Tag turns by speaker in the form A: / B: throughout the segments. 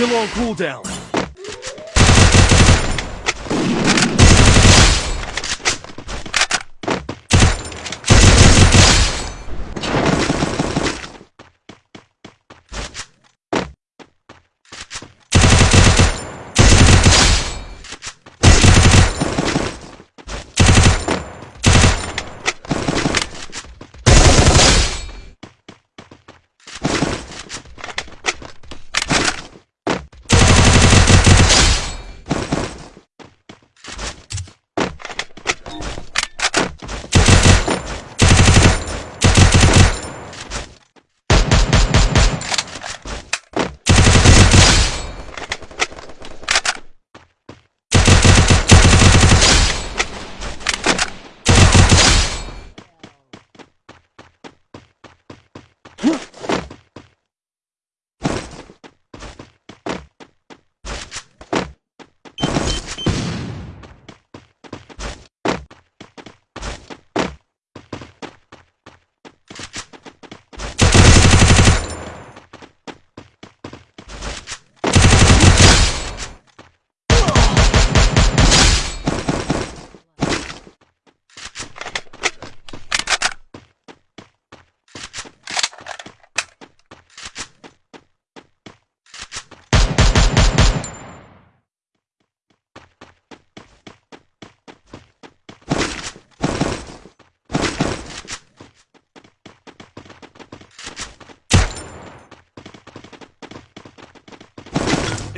A: Skill on cooldown.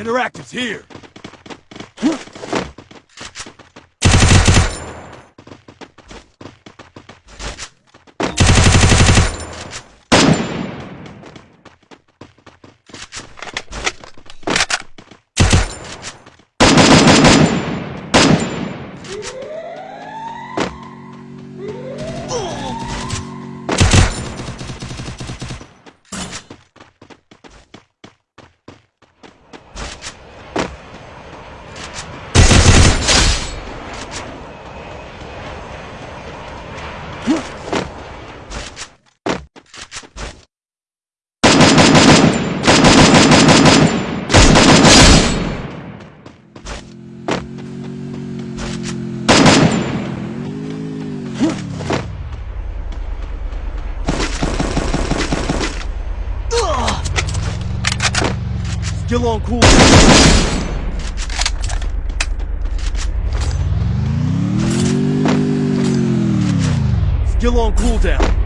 A: Interactive's here. Skill on cooldown. Skill on cooldown.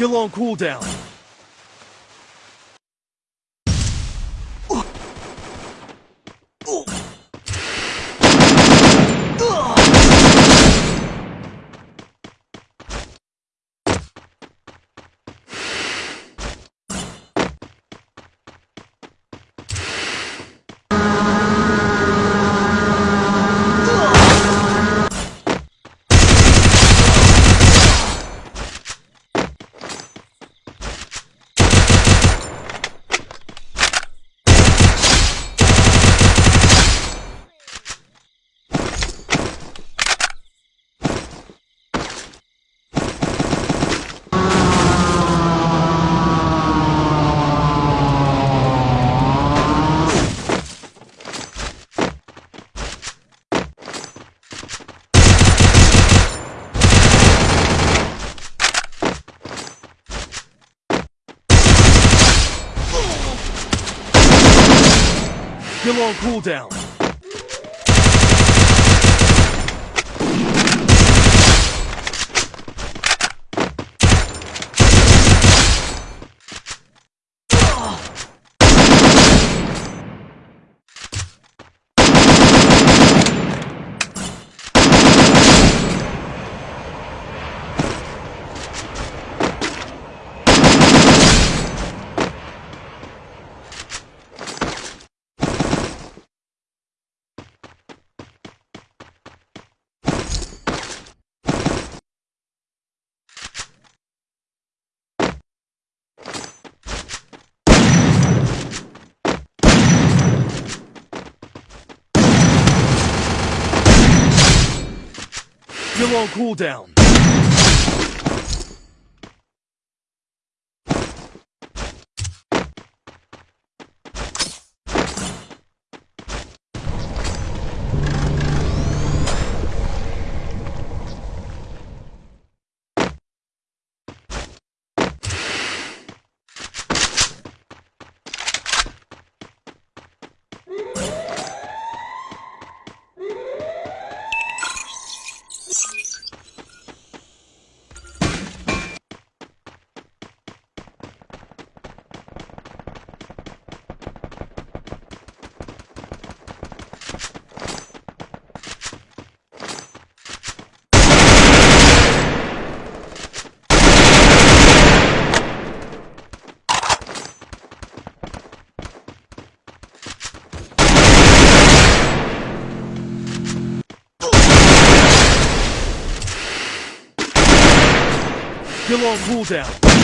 A: Skill on cooldown. Skill on cooldown. On cooldown. Still on cooldown.